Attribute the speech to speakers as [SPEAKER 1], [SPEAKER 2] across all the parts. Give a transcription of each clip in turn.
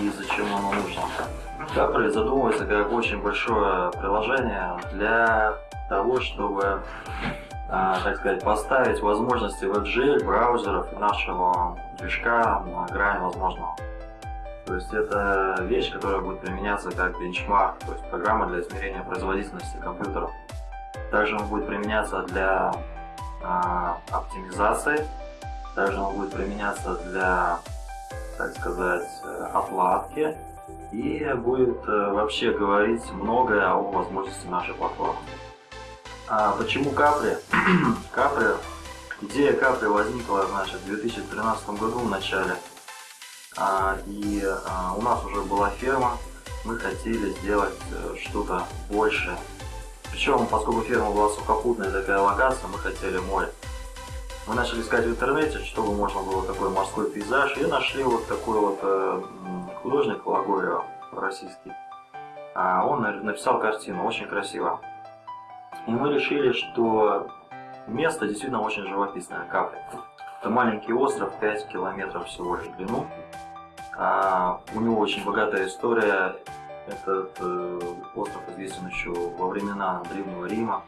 [SPEAKER 1] и зачем оно нужно. Габри задумывается как очень большое приложение для того, чтобы а, так сказать, поставить возможности WebGL, браузеров и нашего движка на грань возможного. То есть это вещь, которая будет применяться как бенчмарк, то есть программа для измерения производительности компьютеров. Также он будет применяться для а, оптимизации, также он будет применяться для, так сказать, отладки и будет э, вообще говорить многое о возможности нашей платформы. А почему Капри? Капри, идея Капри возникла, значит, в 2013 году в начале. А, и а, у нас уже была ферма, мы хотели сделать э, что-то большее. Причем, поскольку ферма была сухопутная такая локация, мы хотели море. Мы начали искать в интернете, чтобы можно было такой морской пейзаж, и нашли вот такой вот э, художник Лагорио российский. А он написал картину, очень красиво. И мы решили, что место действительно очень живописное, Капри. Это маленький остров, 5 километров всего лишь в длину. А, у него очень богатая история. Этот э, остров известен еще во времена Древнего Рима.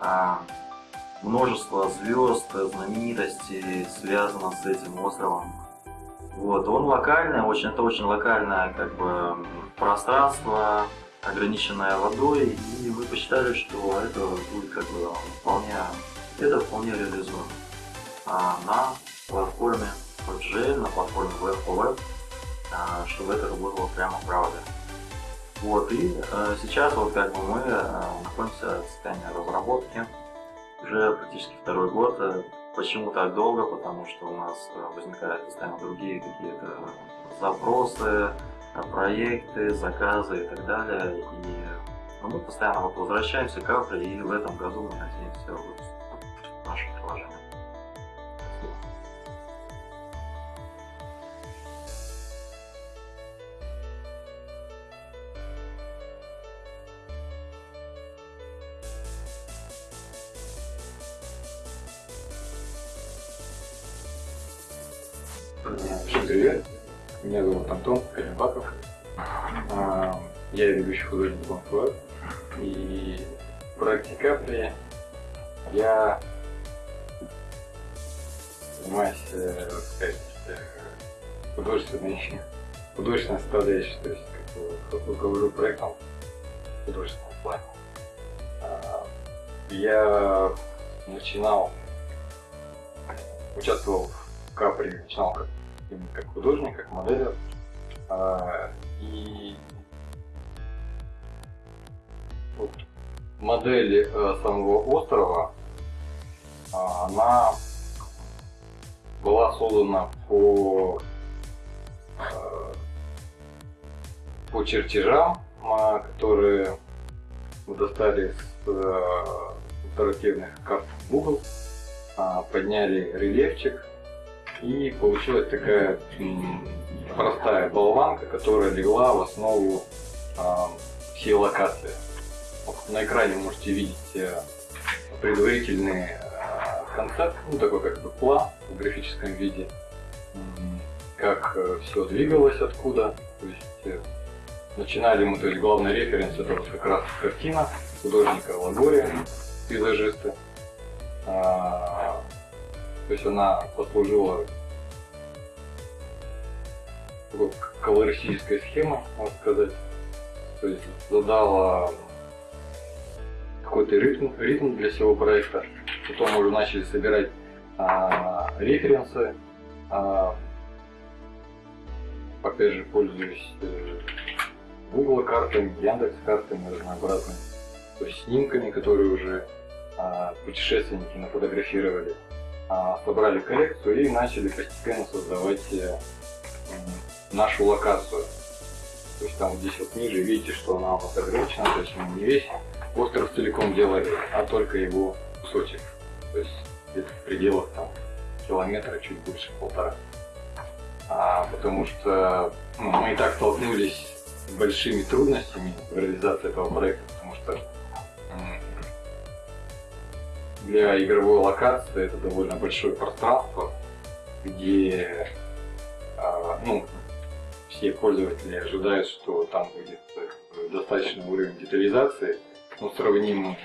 [SPEAKER 1] А, множество звезд, знаменитостей связано с этим островом. Вот, он локальный, очень, это очень локальное как бы, пространство, ограниченная водой, и мы посчитали, что это будет как бы вполне, это вполне реализуемо а, на платформе WebGL, на платформе Web4Web, а, чтобы это работало прямо правда. Вот, и а, сейчас вот как бы мы а, находимся в состоянии разработки уже практически второй год. Почему так долго? Потому что у нас возникают постоянно другие какие-то запросы, проекты, заказы и так далее. И ну, мы постоянно возвращаемся к Афре, и в этом году мы надеемся
[SPEAKER 2] Bonfire. И в проекте Капли я занимаюсь, э, сказать, э, художественной, художественной составляющей, то есть как руковожу проектом в художественном плане. А, я начинал, участвовал в Капри, начинал как как художник, как моделер. А, и вот модель э, самого острова, а, она была создана по, э, по чертежам, а, которые мы достали с э, интерактивных карт Google, подняли рельефчик, и получилась такая простая болванка, которая легла в основу э, всей локации. На экране можете видеть э, предварительный э, концепт, ну такой как бы план в графическом виде, как э, все двигалось откуда. То есть, начинали мы, то есть главный референс это вот как раз картина художника Лагория, пейзажиста. А, то есть она послужила такой колористическая схема, можно сказать. То есть задала какой-то ритм, ритм для всего проекта. Потом мы уже начали собирать а, референсы. А, опять же, пользуюсь э, Google картами, Яндекс картами разнообразными. То есть снимками, которые уже а, путешественники нафотографировали. А, собрали коллекцию и начали постепенно создавать э, нашу локацию. То есть там здесь вот ниже видите, что она ограничена, то есть не весь остров целиком делали, а только его кусочек. то есть где-то в пределах там километра, чуть больше полтора. А, потому что ну, мы и так столкнулись с большими трудностями в реализации этого проекта, потому что для игровой локации это довольно большое пространство, где а, ну, все пользователи ожидают, что там будет достаточный уровень детализации, ну, сравнимый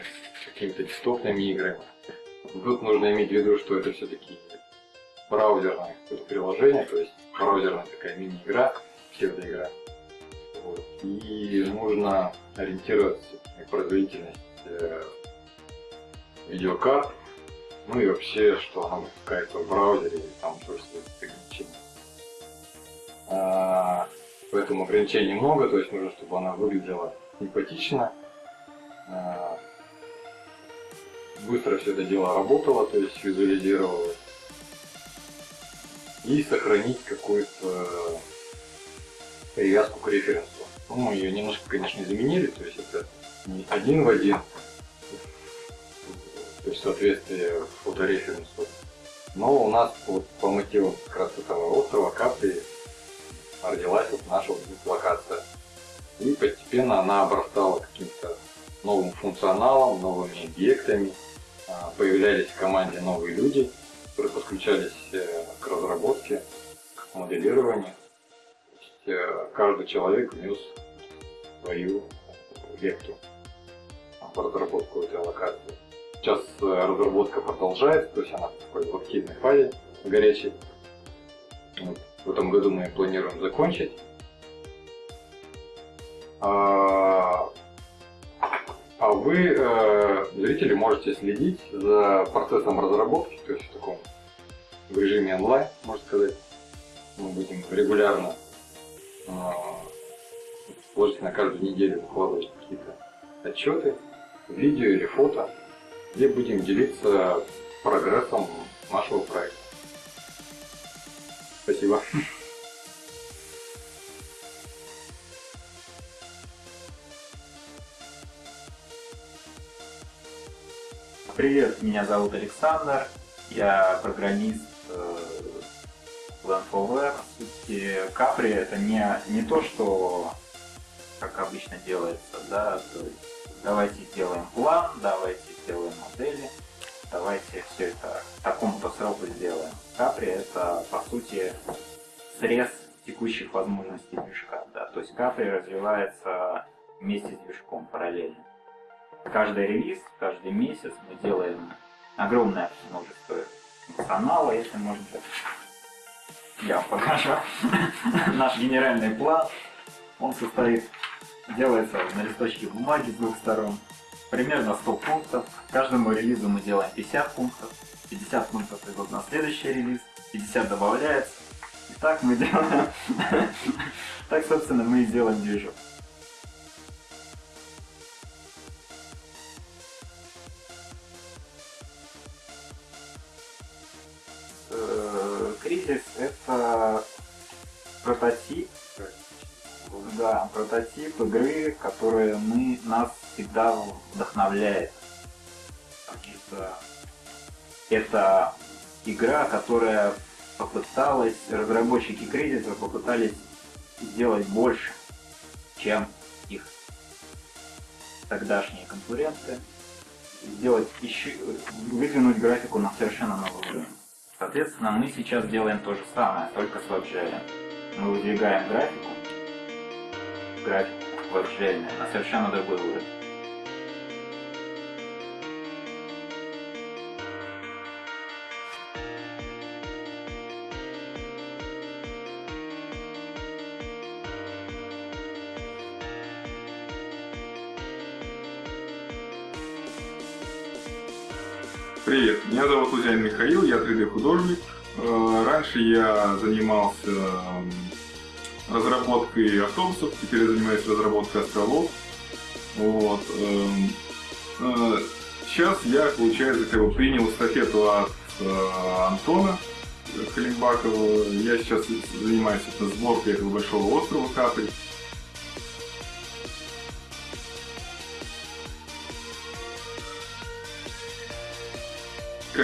[SPEAKER 2] с какими-то десктопными играми. Тут нужно иметь в виду, что это все-таки браузерное приложение, то есть браузерная такая мини-игра, псевдоигра. Вот. И нужно ориентироваться на производительность э, видеокарт, ну и вообще, что она выпускается в браузере, и там тоже свои ограничения. А, поэтому ограничений много, то есть нужно, чтобы она выглядела симпатично, быстро все это дело работало, то есть визуализировалось, и сохранить какую-то привязку к референсу. Ну, мы ее немножко, конечно, заменили, то есть это не один в один, то есть соответствие фотореференсу. Но у нас вот по мотивам как раз этого острова Капри родилась вот наша вот локация. И постепенно она обрастала каким-то новым функционалом, новыми объектами. А, появлялись в команде новые люди, которые подключались э, к разработке, к моделированию. есть, э, каждый человек внес свою лепту в разработку этой локации. Сейчас э, разработка продолжается, то есть она в такой в активной фазе, горячей. Вот. В этом году мы планируем закончить. А, а вы, э, зрители, можете следить за процессом разработки, то есть в таком в режиме онлайн, можно сказать. Мы будем регулярно, э, положительно каждую неделю выкладывать какие-то отчеты, видео или фото где будем делиться прогрессом нашего проекта. Спасибо.
[SPEAKER 3] Привет, меня зовут Александр, я программист э, Land4Web. По сути, Capri это не, не то, что как обычно делается, да, то есть давайте сделаем план, давайте сделаем модели, давайте все это такому-то сроку сделаем. Капри это по сути срез текущих возможностей движка. Да? То есть Капри развивается вместе с движком параллельно. Каждый релиз, каждый месяц мы делаем огромное множество функционала, если можно так. Я вам покажу. Наш генеральный план, он состоит, делается на листочке бумаги с двух сторон примерно 100 пунктов. Каждому релизу мы делаем 50 пунктов. 50 пунктов идут на следующий релиз, 50 добавляется. И так мы делаем. Так, собственно, мы и делаем движок. Это прототип, да, прототип игры, которая мы, нас всегда вдохновляет. Что это игра, которая попыталась, разработчики кризиса попытались сделать больше, чем их тогдашние конкуренты, сделать еще, выдвинуть графику на совершенно новый уровень. Соответственно, мы сейчас делаем то же самое, только с WebGL. Мы выдвигаем графику, графику WebGL на совершенно другой уровень.
[SPEAKER 4] Меня зовут Лузянин Михаил, я 3D-художник. Э, раньше я занимался разработкой автобусов, теперь я занимаюсь разработкой островов. Вот. Эм, э, сейчас я, получается, как бы принял эстафету от э, Антона Халимбакова. Я сейчас занимаюсь сборкой этого большого острова Капри.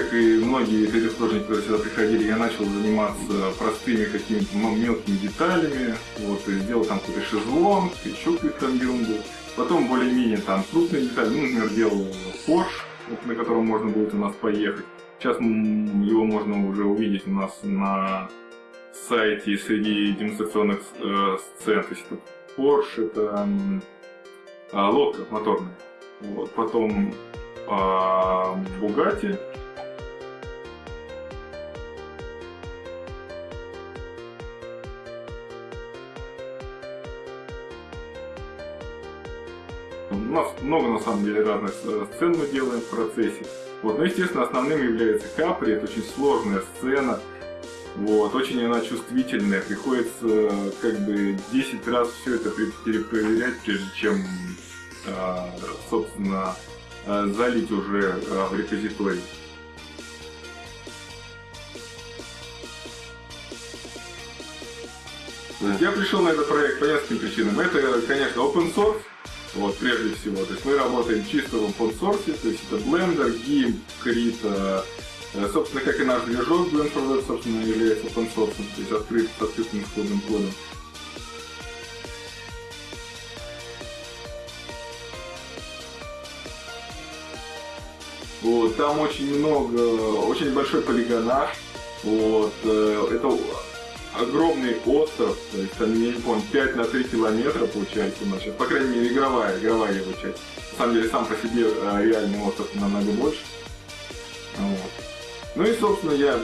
[SPEAKER 5] Как и многие 3D-художники, которые сюда приходили, я начал заниматься простыми какими-то мелкими деталями. Вот, и сделал там какой-то шезлонг, еще какую-то там. Потом более-менее там крупные детали, ну, например, делал Porsche, вот, на котором можно будет у нас поехать. Сейчас его можно уже увидеть у нас на сайте среди демонстрационных э, сцен. То есть это Porsche, это э, лодка моторная. Вот. Потом э, Bugatti. Нас много на самом деле разных сцен мы делаем в процессе. Вот. Но естественно основным является Капри, это очень сложная сцена. Вот, очень она чувствительная, приходится как бы 10 раз все это перепроверять, прежде чем, а, собственно, а, залить уже а, в репозиторий. Я пришел на этот проект по нескольким причинам. Это, конечно, open source, вот, прежде всего. То есть мы работаем чисто в open source, то есть это Blender, GIMP, Krita, Э, собственно, как и наш движок Blend for Web, собственно, является open source, то есть открыт с открытым исходным кодом. Вот, там очень много, очень большой полигонаж. Вот, э, это огромный остров, то есть там, я не помню, 5 на 3 километра получается сейчас, по крайней мере, игровая, игровая его часть. На самом деле, сам по себе э, реальный остров намного больше. Вот. Ну и, собственно, я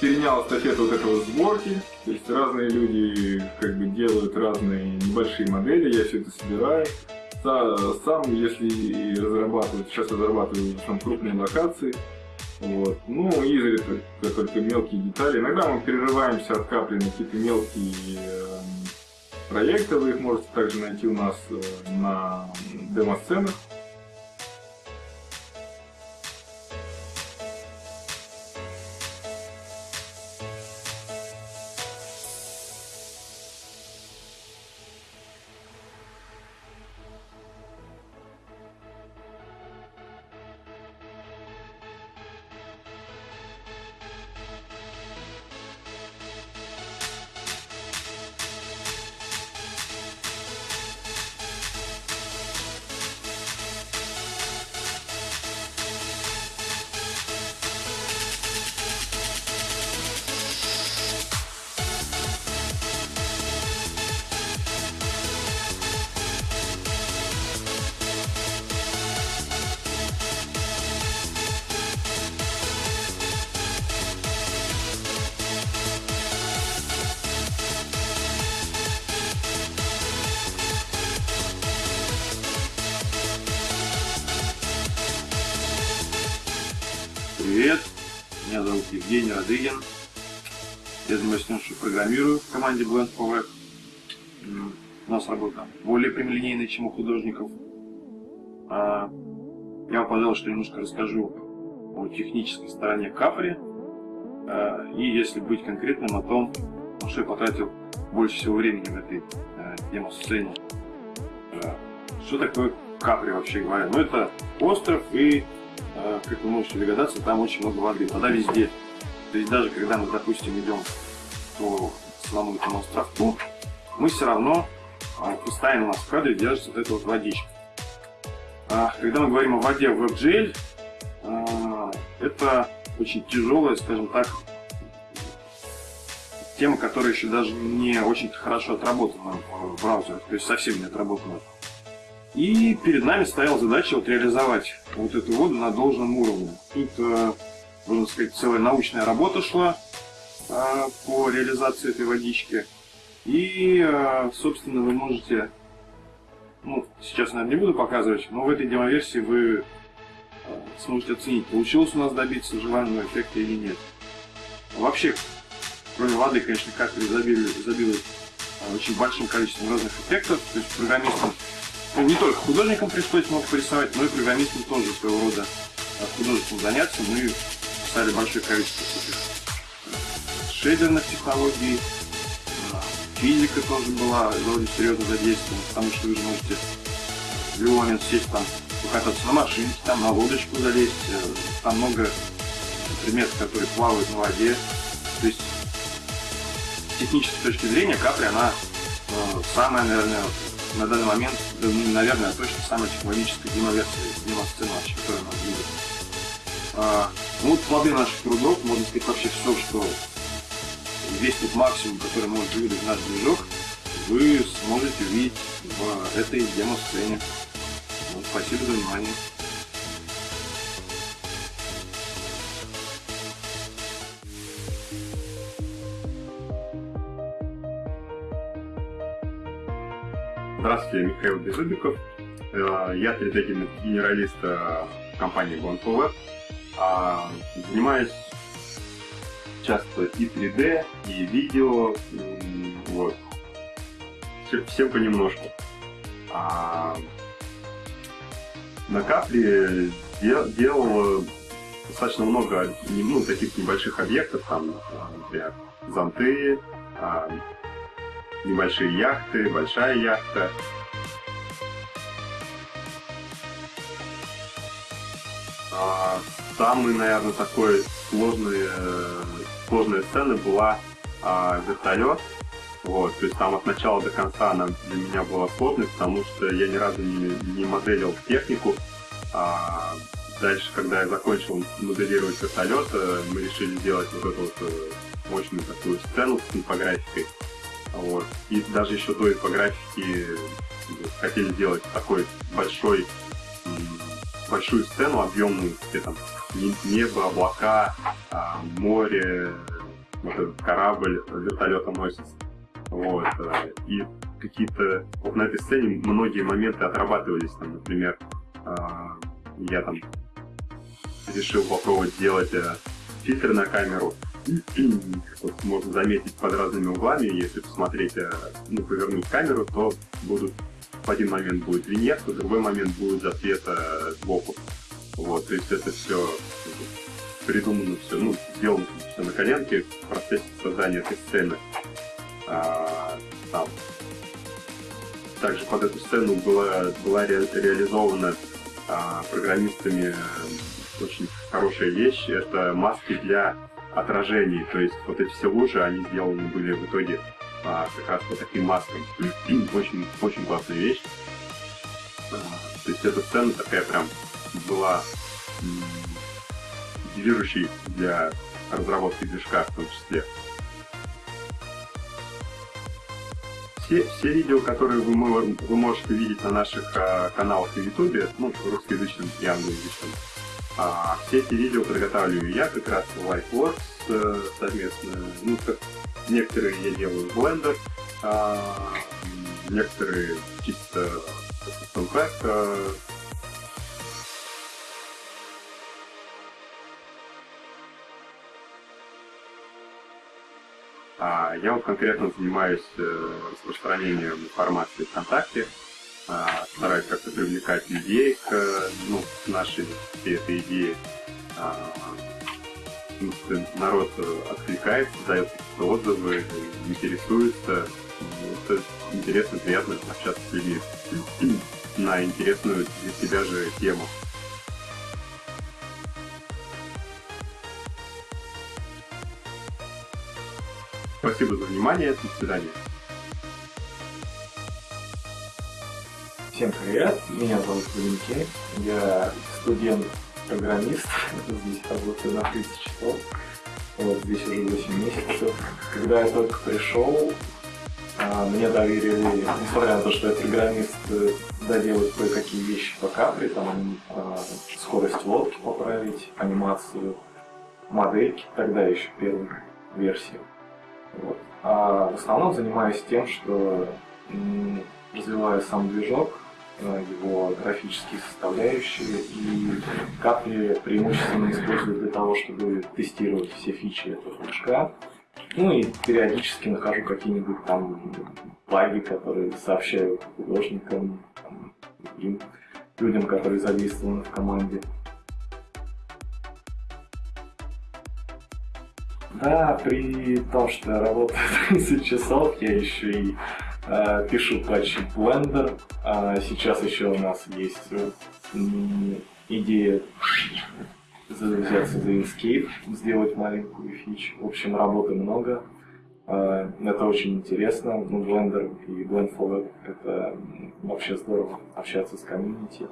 [SPEAKER 5] перенял эстафету вот этого сборки. То есть разные люди как бы делают разные небольшие модели, я все это собираю. Сам, если разрабатывать, сейчас разрабатываю там крупные локации. Вот. Ну, изредка только мелкие детали. Иногда мы перерываемся от капли на какие-то мелкие э, проекты. Вы их можете также найти у нас э, на демо-сценах.
[SPEAKER 6] Привет, меня зовут Евгений Радыгин. Я занимаюсь тем, что программирую в команде Blend for. У нас работа более прямолинейная, чем у художников. А, я пожалуй, что немножко расскажу о технической стороне Капри. А, и, если быть конкретным, о том, на что я потратил больше всего времени в этой а, демо-сцене. Что такое Капри, вообще говоря? Ну, это остров и как вы можете догадаться, там очень много воды. Вода везде. То есть даже когда мы, допустим, идем по самому этому островку, мы все равно а, постоянно у нас в кадре держится вот эта вот водичка. А, когда мы говорим о воде в WebGL, это очень тяжелая, скажем так, тема, которая еще даже не очень хорошо отработана в браузерах, то есть совсем не отработана. И перед нами стояла задача вот реализовать вот эту воду на должном уровне. Тут, э, можно сказать, целая научная работа шла э, по реализации этой водички. И, э, собственно, вы можете, ну, сейчас, наверное, не буду показывать, но в этой демоверсии вы сможете оценить, получилось у нас добиться желаемого эффекта или нет. Вообще, кроме воды, конечно, как изобилует очень большим количеством разных эффектов, то есть программистам не только художникам пришлось много порисовать, но и программистам тоже своего рода художеством заняться. Мы писали большое количество таких э, шейдерных технологий, э, физика тоже была довольно серьезно задействована, потому что вы же можете в момент сесть там, покататься на машинке, там на лодочку залезть, э, там много предметы, которые плавают на воде. То есть с технической точки зрения капри, она э, самая, наверное, на данный момент, да, ну, наверное, точно самая технологическая демоверсия, демосцена вообще, которая у нас будет. А, ну, вот плоды наших трудов, можно сказать, вообще все, что весь тот максимум, который может выдать наш движок, вы сможете увидеть в этой демо-сцене. Ну, спасибо за внимание.
[SPEAKER 4] Здравствуйте, Михаил Беззубиков. Э, Я 3D-генералист э, компании One А, Занимаюсь часто и 3D, и видео, вот. Всем понемножку. А, На капле де- делал достаточно много ну, таких небольших объектов, там, например, зонты, а, небольшие яхты, большая яхта. А, Самый, наверное, такой сложный, э, сложная сцена была а, вертолет. Вот, то есть там от начала до конца она для меня была сложной, потому что я ни разу не, не моделил технику. А, дальше, когда я закончил моделировать вертолет, э, мы решили сделать вот эту вот э, мощную такую сцену с инфографикой. Вот. И даже еще до инфографики хотели сделать такой большой, большую сцену объемную, где там не- небо, облака, а, море, вот этот корабль вертолетом носится. Вот. э, И какие-то... Вот на этой сцене многие моменты отрабатывались. Там, например, а, я там решил попробовать сделать э, фильтр на камеру. Вот можно заметить под разными углами, если посмотреть, э, ну, повернуть камеру, то будут в один момент будет виньетка, в другой момент будет засвет э, сбоку. Вот, то есть это все придумано все, ну, сделано все на коленке в процессе создания этой сцены. А, там. Также под эту сцену была, была ре- реализована а, программистами э, очень хорошая вещь. Это маски для отражений. То есть вот эти все лужи, они сделаны были в итоге а, как раз по таким маскам. очень, очень классная вещь. А, то есть эта сцена такая прям была движущей для разработки движка в том числе. Все, все видео, которые вы, вы можете видеть на наших а, каналах на YouTube, ну, русскоязычном и англоязычном, а, все эти видео подготавливаю я как раз в Lifeworks э, совместно. Ну, как некоторые я делаю в Blender, а, некоторые чисто в Pack, э, А я вот конкретно занимаюсь э, распространением информации ВКонтакте, а, стараюсь как-то привлекать людей к, ну, к нашей всей этой идее. А, ну, народ откликается, дает какие-то отзывы, интересуется. Это интересно, приятно общаться с людьми на интересную для себя же тему. Спасибо за внимание, до свидания.
[SPEAKER 7] Всем привет, меня зовут Валентин, я студент-программист, здесь работаю на 30 часов, вот здесь уже 8 месяцев. Когда я только пришел, а, мне доверили, несмотря на то, что я программист, э, доделать кое-какие вещи по капре, там а, скорость лодки поправить, анимацию модельки, тогда еще первой версии. Вот. А в основном занимаюсь тем, что развиваю сам движок, его графические составляющие и капли преимущественно использую для того, чтобы тестировать все фичи этого движка. Ну и периодически нахожу какие-нибудь там баги, которые сообщаю художникам, там, людям, которые задействованы в команде. Да, при том, что я работаю 30 часов, я еще и пишу патчи Blender. А сейчас еще у нас есть э, идея взяться за Inkscape, сделать маленькую фич. В общем, работы много. А, это очень интересно. Ну, Blender и Blend for Web — это вообще здорово общаться с комьюнити.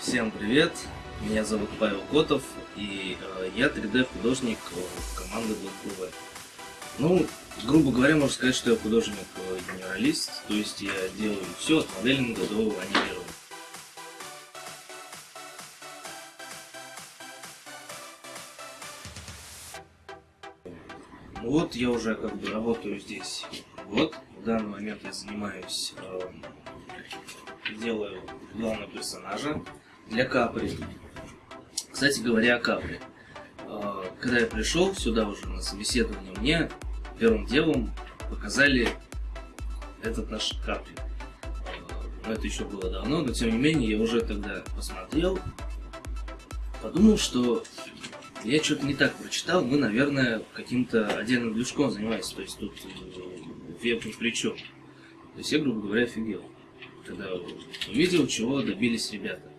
[SPEAKER 8] Всем привет! Меня зовут Павел Котов, и э, я 3D художник команды Black Ну, грубо говоря, можно сказать, что я художник-генералист, то есть я делаю все от моделинга до анимирования. Ну вот я уже как бы работаю здесь Вот В данный момент я занимаюсь, э, делаю главного персонажа для Капри. Кстати говоря, о Капри. А, когда я пришел сюда уже на собеседование, мне первым делом показали этот наш Капри. А, но это еще было давно, но тем не менее я уже тогда посмотрел, подумал, что я что-то не так прочитал, мы, наверное, каким-то отдельным движком занимаемся, то есть тут э, веб ни при чем. То есть я, грубо говоря, офигел, когда увидел, чего добились ребята.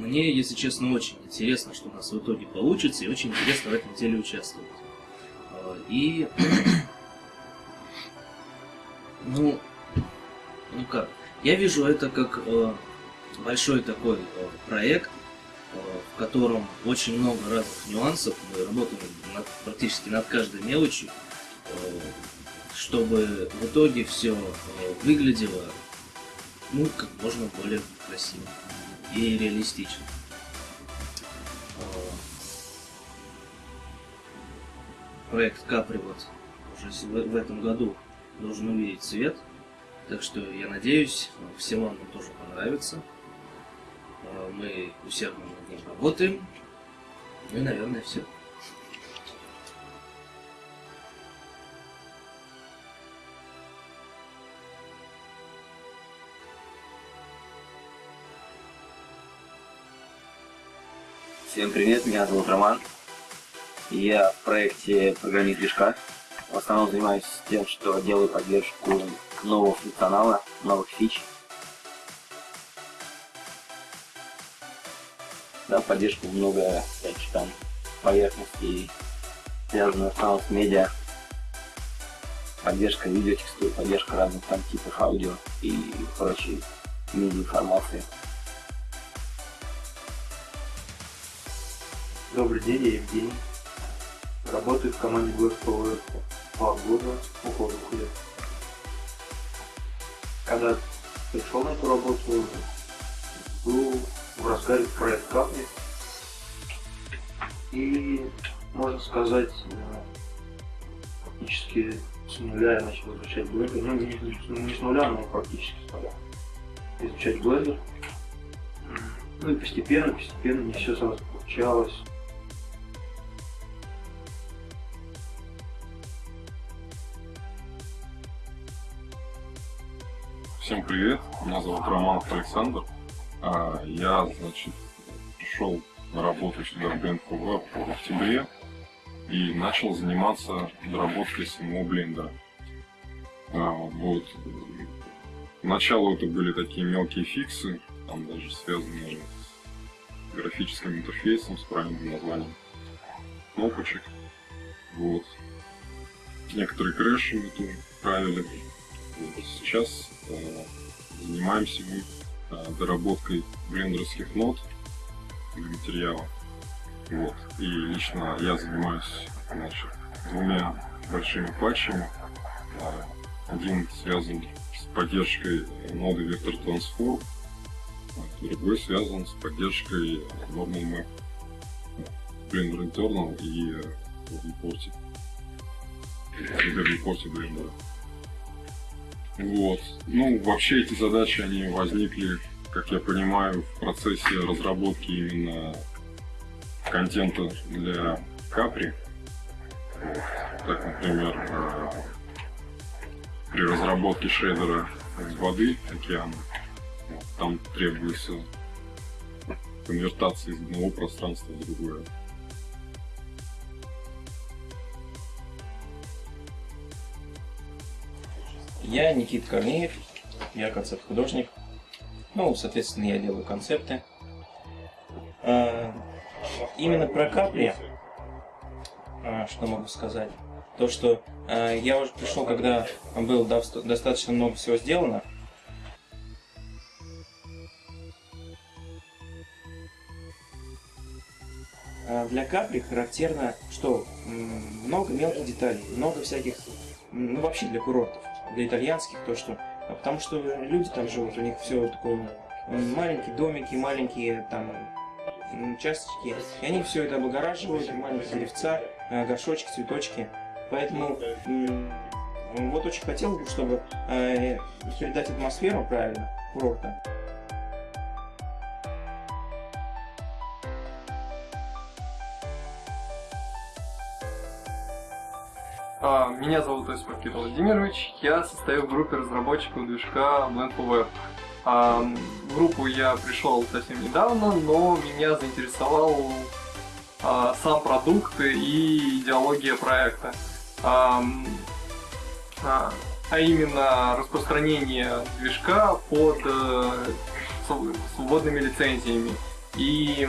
[SPEAKER 8] Мне, если честно, очень интересно, что у нас в итоге получится, и очень интересно в этом деле участвовать. А, и... Ну, ну как? Я вижу это как э, большой такой э, проект, э, в котором очень много разных нюансов. Мы работаем над, практически над каждой мелочью, чтобы в итоге все выглядело ну, как можно более красиво и реалистично. Проект Капри вот уже в этом году должен увидеть свет, так что я надеюсь, всем вам тоже понравится. А, мы усердно над ним работаем. Ну и, наверное, все.
[SPEAKER 9] Всем привет, меня зовут Роман. Я в проекте программист движка. В основном занимаюсь тем, что делаю поддержку нового функционала, новых фич. Да, поддержку много всяких там поверхностей, связанных с медиа. Поддержка видеотекстур, поддержка разных там типов аудио и прочей медиа информации.
[SPEAKER 10] Добрый день, я Евгений. Работаю в команде Black два года, около двух лет. Когда пришел на эту работу, был в разгаре проект Капли. И, можно сказать, практически с нуля я начал изучать Blender. Ну, не, не с нуля, но практически с нуля. Изучать Blender. Ну и постепенно, постепенно не все сразу получалось.
[SPEAKER 11] Всем привет, меня зовут Роман Александр. А, я, значит, пришел на работу сюда в Blend в октябре и начал заниматься доработкой самого блендера. А, вот. Поначалу это были такие мелкие фиксы, там даже связанные с графическим интерфейсом, с правильным названием кнопочек. Вот. Некоторые крэши мы тоже правили. Сейчас занимаемся мы а, доработкой блендерских нот для материала. Вот. И лично я занимаюсь значит, двумя большими патчами. А, один связан с поддержкой ноды Vector Transform, а другой связан с поддержкой Normal Map, Blender Internal и Report. 3D Report Blender. Вот. Ну, вообще эти задачи, они возникли, как я понимаю, в процессе разработки именно контента для Капри. Вот. Так, например, э, при разработке шейдера воды океана, вот, там требуется конвертация из одного пространства в другое.
[SPEAKER 12] Я Никита Корнеев, я концепт-художник. Ну, соответственно, я делаю концепты. А, именно про капли, а, что могу сказать, то, что а, я уже пришел, когда было достаточно много всего сделано, для капли характерно, что много мелких деталей, много всяких, ну вообще для курортов, для итальянских, то что, потому что люди там живут, у них все такое маленькие домики, маленькие там участочки, и они все это облагораживают, маленькие деревца, э, горшочки, цветочки. Поэтому вот очень хотел бы, чтобы э, передать атмосферу правильно курорта.
[SPEAKER 13] Меня зовут Осипов Кирилл Владимирович, я состою в группе разработчиков движка Blend4Web. А, в группу я пришел совсем недавно, но меня заинтересовал а, сам продукт и идеология проекта. А, а, а именно распространение движка под э, свободными лицензиями. И,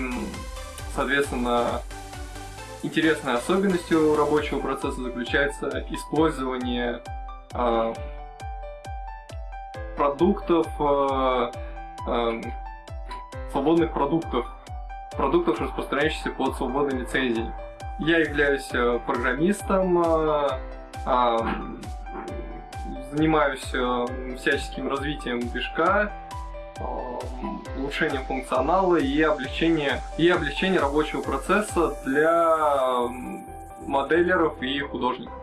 [SPEAKER 13] соответственно, интересной особенностью рабочего процесса заключается использование э, продуктов, э, э, свободных продуктов, продуктов, распространяющихся под свободной лицензией. Я являюсь э, программистом, занимаюсь э, всяческим развитием движка, улучшение функционала и облегчение, и облегчение рабочего процесса для моделеров и художников.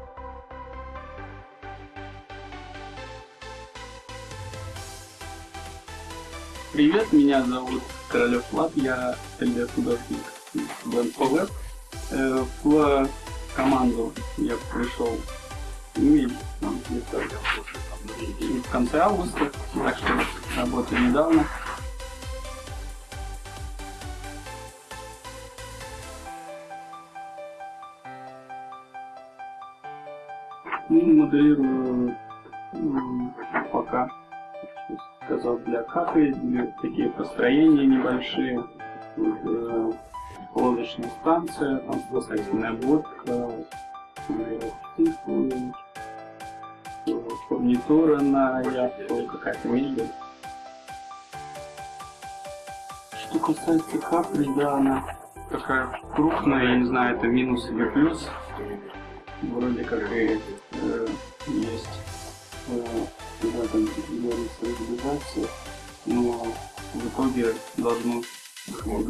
[SPEAKER 14] Привет, меня зовут Королев Влад, я 3D-художник в NFWeb. Э, в команду я пришел ну, где-то в конце августа, так что работаю недавно. Ну, моделирую пока сказал для для такие построения небольшие, э, лодочная станция, там спасательная обводка, фурнитура на яхту, какая-то мебель. Что касается капли, да, она такая крупная, я не знаю, это минус или плюс. Вроде как и э, есть э, в этом говорится реализация, но в итоге должно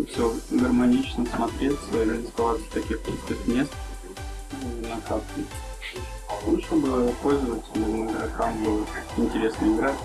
[SPEAKER 14] все гармонично смотреться и оставаться таких пустых мест э, на капли. Ну, чтобы пользователям, игрокам было интересно играть.